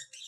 happy.